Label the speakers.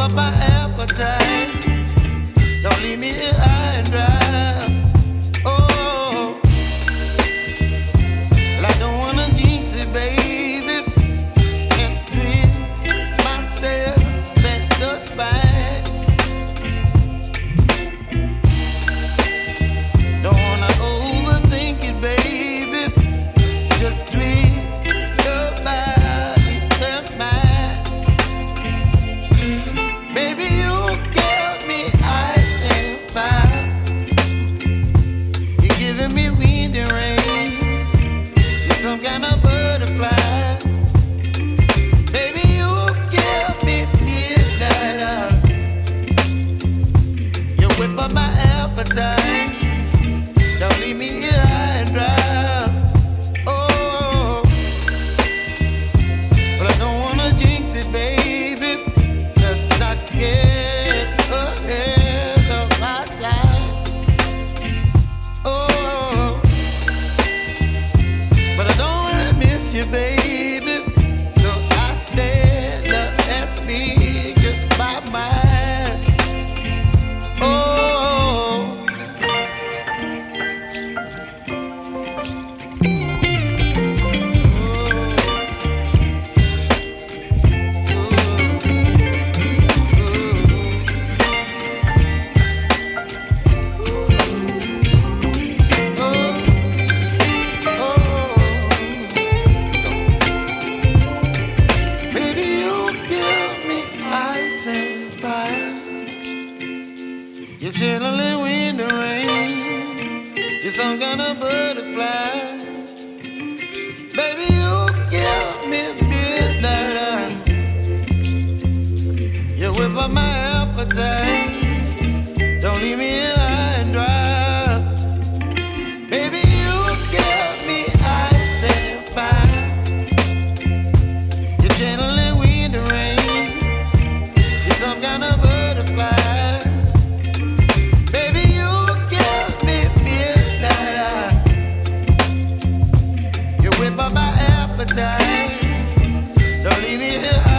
Speaker 1: up my eh. gonna You're chilling in the rain. You're some kind of butterfly. Baby, you give me midnight. You whip up my appetite. Don't leave me here.